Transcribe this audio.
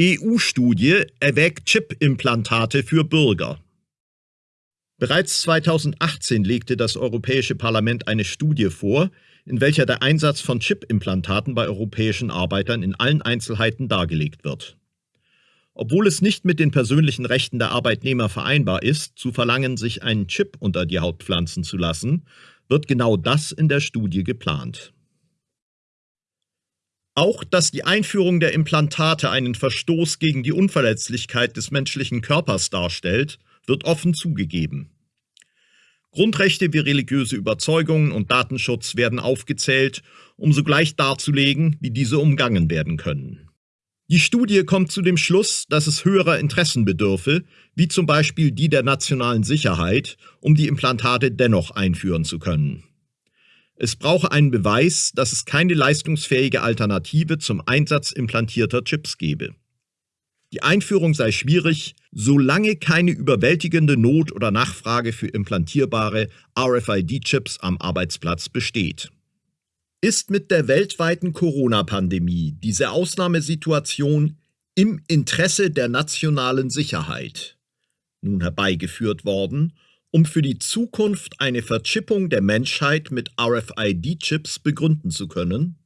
EU-Studie erwägt Chip-Implantate für Bürger. Bereits 2018 legte das Europäische Parlament eine Studie vor, in welcher der Einsatz von Chip-Implantaten bei europäischen Arbeitern in allen Einzelheiten dargelegt wird. Obwohl es nicht mit den persönlichen Rechten der Arbeitnehmer vereinbar ist, zu verlangen, sich einen Chip unter die Haut pflanzen zu lassen, wird genau das in der Studie geplant. Auch, dass die Einführung der Implantate einen Verstoß gegen die Unverletzlichkeit des menschlichen Körpers darstellt, wird offen zugegeben. Grundrechte wie religiöse Überzeugungen und Datenschutz werden aufgezählt, um sogleich darzulegen, wie diese umgangen werden können. Die Studie kommt zu dem Schluss, dass es höherer Interessen bedürfe, wie zum Beispiel die der nationalen Sicherheit, um die Implantate dennoch einführen zu können. Es brauche einen Beweis, dass es keine leistungsfähige Alternative zum Einsatz implantierter Chips gebe. Die Einführung sei schwierig, solange keine überwältigende Not oder Nachfrage für implantierbare RFID-Chips am Arbeitsplatz besteht. Ist mit der weltweiten Corona-Pandemie diese Ausnahmesituation im Interesse der nationalen Sicherheit nun herbeigeführt worden um für die Zukunft eine Verchippung der Menschheit mit RFID-Chips begründen zu können?